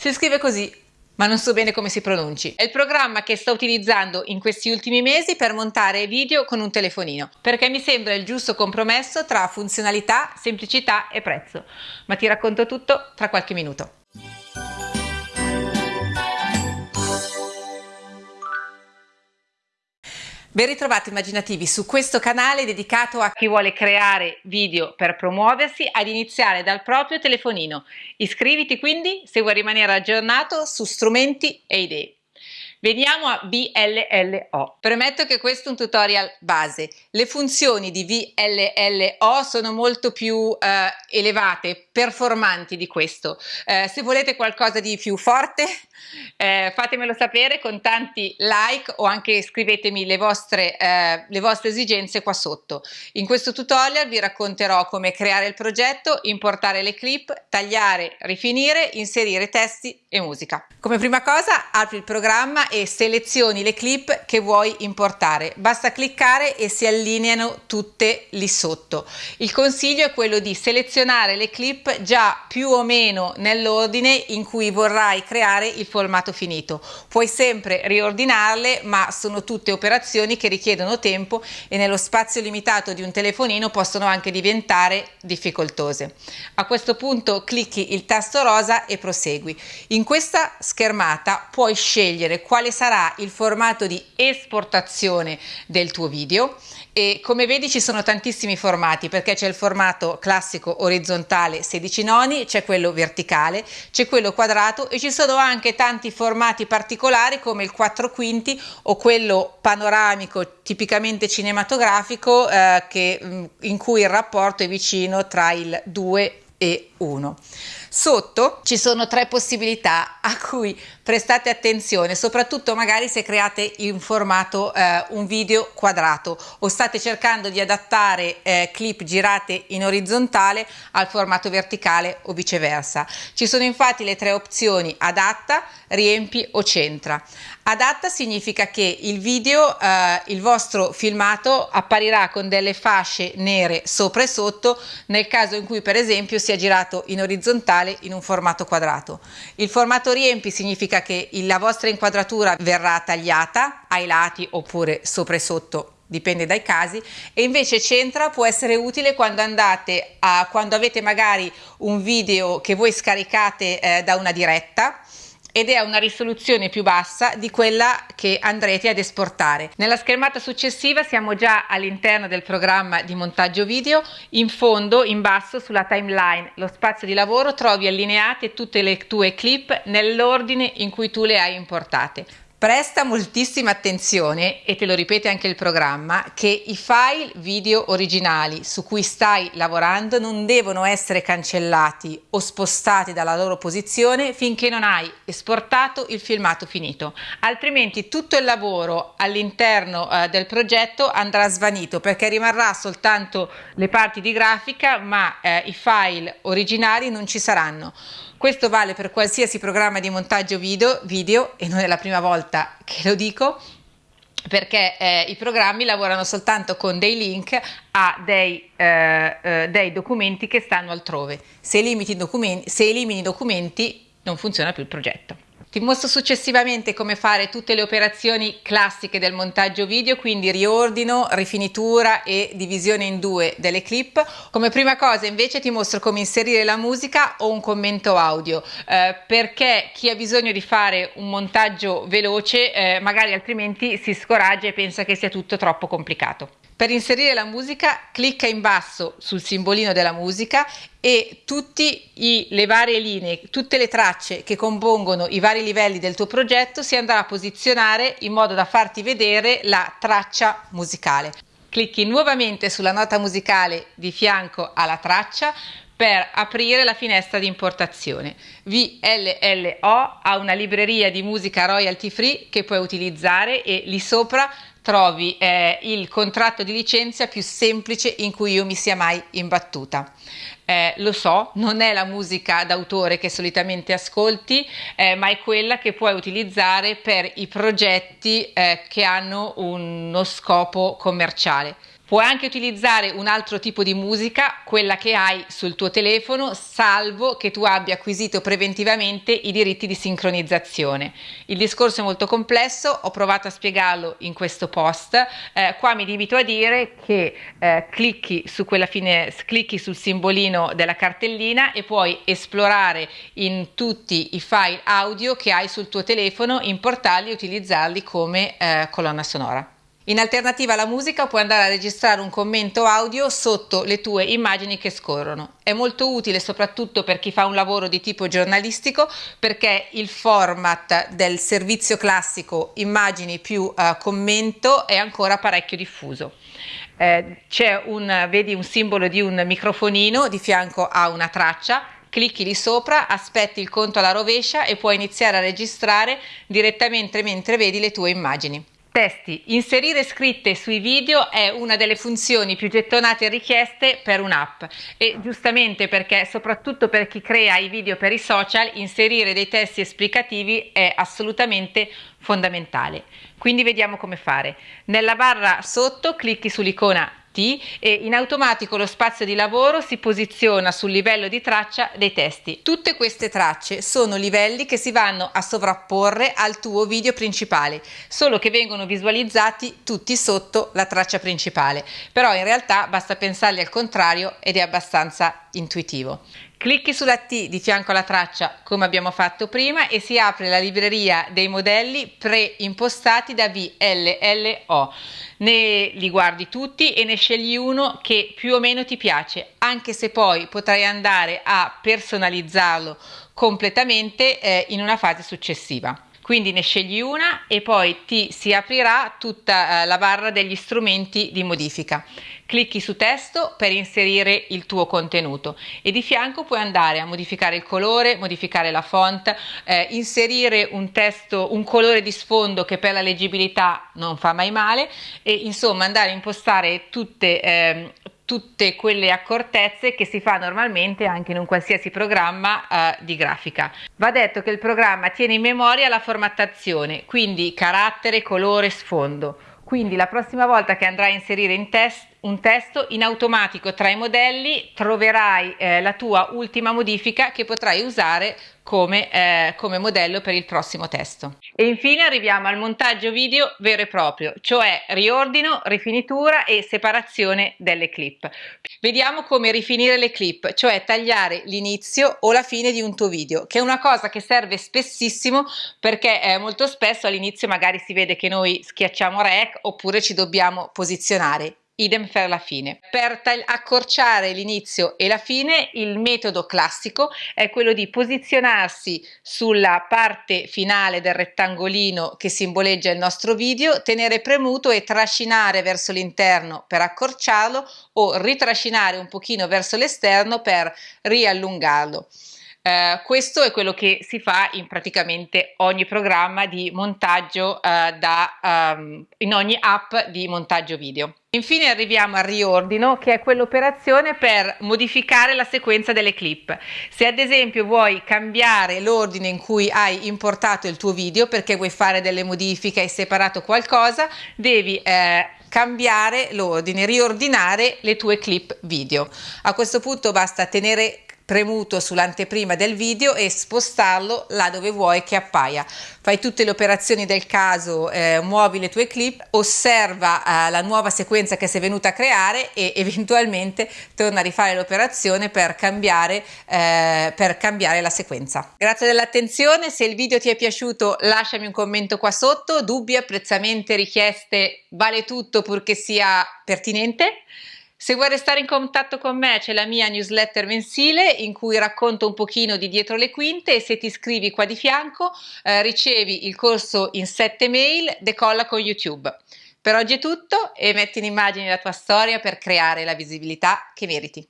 Si scrive così, ma non so bene come si pronunci. È il programma che sto utilizzando in questi ultimi mesi per montare video con un telefonino, perché mi sembra il giusto compromesso tra funzionalità, semplicità e prezzo. Ma ti racconto tutto tra qualche minuto. Ben ritrovati immaginativi su questo canale dedicato a chi vuole creare video per promuoversi ad iniziare dal proprio telefonino. Iscriviti quindi se vuoi rimanere aggiornato su strumenti e idee. Veniamo a VLLO. Premetto che questo è un tutorial base. Le funzioni di VLLO sono molto più eh, elevate, performanti di questo. Eh, se volete qualcosa di più forte, eh, fatemelo sapere con tanti like o anche scrivetemi le vostre, eh, le vostre esigenze qua sotto. In questo tutorial vi racconterò come creare il progetto, importare le clip, tagliare, rifinire, inserire testi e musica. Come prima cosa apri il programma e selezioni le clip che vuoi importare. Basta cliccare e si allineano tutte lì sotto. Il consiglio è quello di selezionare le clip già più o meno nell'ordine in cui vorrai creare il formato finito. Puoi sempre riordinarle ma sono tutte operazioni che richiedono tempo e nello spazio limitato di un telefonino possono anche diventare difficoltose. A questo punto clicchi il tasto rosa e prosegui. In questa schermata puoi scegliere quale sarà il formato di esportazione del tuo video e come vedi ci sono tantissimi formati perché c'è il formato classico orizzontale 16 noni, c'è quello verticale, c'è quello quadrato e ci sono anche tanti formati particolari come il 4 quinti o quello panoramico tipicamente cinematografico eh, che, mm, in cui il rapporto è vicino tra il 2 e 1. Sotto ci sono tre possibilità a cui prestate attenzione, soprattutto magari se create in formato eh, un video quadrato o state cercando di adattare eh, clip girate in orizzontale al formato verticale o viceversa. Ci sono infatti le tre opzioni adatta, riempi o centra. Adatta significa che il video, eh, il vostro filmato apparirà con delle fasce nere sopra e sotto nel caso in cui per esempio sia girato in orizzontale in un formato quadrato. Il formato riempi significa che la vostra inquadratura verrà tagliata ai lati oppure sopra e sotto dipende dai casi e invece centra può essere utile quando andate a quando avete magari un video che voi scaricate eh, da una diretta ed è una risoluzione più bassa di quella che andrete ad esportare. Nella schermata successiva siamo già all'interno del programma di montaggio video, in fondo, in basso, sulla timeline, lo spazio di lavoro, trovi allineate tutte le tue clip nell'ordine in cui tu le hai importate. Presta moltissima attenzione, e te lo ripete anche il programma, che i file video originali su cui stai lavorando non devono essere cancellati o spostati dalla loro posizione finché non hai esportato il filmato finito. Altrimenti tutto il lavoro all'interno eh, del progetto andrà svanito perché rimarrà soltanto le parti di grafica ma eh, i file originali non ci saranno. Questo vale per qualsiasi programma di montaggio video, video e non è la prima volta che lo dico, perché eh, i programmi lavorano soltanto con dei link a dei, eh, eh, dei documenti che stanno altrove. Se documenti, se elimini documenti non funziona più il progetto. Ti mostro successivamente come fare tutte le operazioni classiche del montaggio video, quindi riordino, rifinitura e divisione in due delle clip. Come prima cosa invece ti mostro come inserire la musica o un commento audio, eh, perché chi ha bisogno di fare un montaggio veloce eh, magari altrimenti si scoraggia e pensa che sia tutto troppo complicato. Per inserire la musica clicca in basso sul simbolino della musica e tutte le varie linee, tutte le tracce che compongono i vari livelli del tuo progetto si andrà a posizionare in modo da farti vedere la traccia musicale. Clicchi nuovamente sulla nota musicale di fianco alla traccia per aprire la finestra di importazione. VLLO ha una libreria di musica royalty free che puoi utilizzare e lì sopra trovi eh, il contratto di licenza più semplice in cui io mi sia mai imbattuta. Eh, lo so, non è la musica d'autore che solitamente ascolti, eh, ma è quella che puoi utilizzare per i progetti eh, che hanno uno scopo commerciale. Puoi anche utilizzare un altro tipo di musica, quella che hai sul tuo telefono, salvo che tu abbia acquisito preventivamente i diritti di sincronizzazione. Il discorso è molto complesso, ho provato a spiegarlo in questo post. Eh, qua mi limito a dire che eh, clicchi su fine, clicchi sul simbolino della cartellina e puoi esplorare in tutti i file audio che hai sul tuo telefono, importarli e utilizzarli come eh, colonna sonora. In alternativa alla musica puoi andare a registrare un commento audio sotto le tue immagini che scorrono. È molto utile soprattutto per chi fa un lavoro di tipo giornalistico perché il format del servizio classico immagini più uh, commento è ancora parecchio diffuso. Eh, c'è un, vedi un simbolo di un microfonino di fianco a una traccia clicchi lì sopra, aspetti il conto alla rovescia e puoi iniziare a registrare direttamente mentre vedi le tue immagini. Testi. Inserire scritte sui video è una delle funzioni più gettonate e richieste per un'app e giustamente perché soprattutto per chi crea i video per i social inserire dei testi esplicativi è assolutamente fondamentale. Quindi vediamo come fare. Nella barra sotto clicchi sull'icona e in automatico lo spazio di lavoro si posiziona sul livello di traccia dei testi. Tutte queste tracce sono livelli che si vanno a sovrapporre al tuo video principale, solo che vengono visualizzati tutti sotto la traccia principale, però in realtà basta pensarli al contrario ed è abbastanza intuitivo. Clicchi sulla T di fianco alla traccia come abbiamo fatto prima e si apre la libreria dei modelli preimpostati da VLLO. Ne li guardi tutti e ne scegli uno che più o meno ti piace, anche se poi potrai andare a personalizzarlo completamente eh, in una fase successiva quindi ne scegli una e poi ti si aprirà tutta eh, la barra degli strumenti di modifica. Clicchi su testo per inserire il tuo contenuto e di fianco puoi andare a modificare il colore, modificare la font, eh, inserire un testo, un colore di sfondo che per la leggibilità non fa mai male e insomma andare a impostare tutte eh, tutte quelle accortezze che si fa normalmente anche in un qualsiasi programma eh, di grafica. Va detto che il programma tiene in memoria la formattazione, quindi carattere, colore, sfondo. Quindi la prossima volta che andrai a inserire in test un testo, in automatico tra i modelli troverai eh, la tua ultima modifica che potrai usare come, eh, come, modello per il prossimo testo. E infine arriviamo al montaggio video vero e proprio, cioè riordino, rifinitura e separazione delle clip. Vediamo come rifinire le clip, cioè tagliare l'inizio o la fine di un tuo video, che è una cosa che serve spessissimo perché eh, molto spesso all'inizio magari si vede che noi schiacciamo rec oppure ci dobbiamo posizionare idem per la fine. Per accorciare l'inizio e la fine il metodo classico è quello di posizionarsi sulla parte finale del rettangolino che simboleggia il nostro video, tenere premuto e trascinare verso l'interno per accorciarlo o ritrascinare un pochino verso l'esterno per riallungarlo. Eh, questo è quello che si fa in praticamente ogni programma di montaggio eh, da, um, in ogni app di montaggio video. Infine arriviamo al riordino che è quell'operazione per modificare la sequenza delle clip. Se ad esempio vuoi cambiare l'ordine in cui hai importato il tuo video perché vuoi fare delle modifiche, hai separato qualcosa, devi eh, cambiare l'ordine, riordinare le tue clip video. A questo punto basta tenere premuto sull'anteprima del video e spostarlo là dove vuoi che appaia. Fai tutte le operazioni del caso, eh, muovi le tue clip, osserva eh, la nuova sequenza che sei venuta a creare e eventualmente torna a rifare l'operazione per eh, per cambiare la sequenza. Grazie dell'attenzione, se il video ti è piaciuto lasciami un commento qua sotto, dubbi, apprezzamenti, richieste, vale tutto purché sia pertinente. Se vuoi restare in contatto con me c'è la mia newsletter mensile in cui racconto un pochino di dietro le quinte e se ti iscrivi qua di fianco eh, ricevi il corso in 7 mail Decolla con YouTube. Per oggi è tutto e metti in immagine la tua storia per creare la visibilità che meriti.